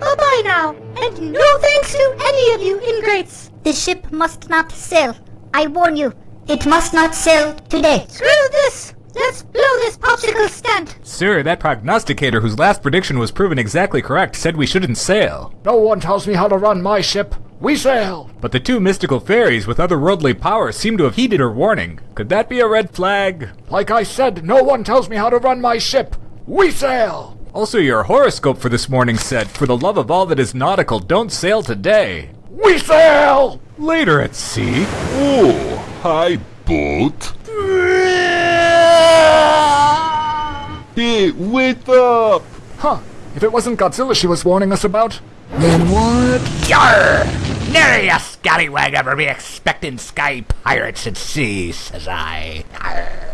Bye-bye now, and no thanks to any of you ingrates. The ship must not sail. I warn you, it must not sail today. Screw this! Let's blow this popsicle stand! Sir, that prognosticator whose last prediction was proven exactly correct said we shouldn't sail. No one tells me how to run my ship. We sail! But the two mystical fairies with otherworldly powers seem to have heeded her warning. Could that be a red flag? Like I said, no one tells me how to run my ship. We sail! Also, your horoscope for this morning said, For the love of all that is nautical, don't sail today. We sail! Later at sea. Oh, hi, boat. Hey, wait up! Huh. If it wasn't Godzilla she was warning us about, Then what? Yarr! Nary a scallywag ever be expecting sky pirates at sea, says I. Arr.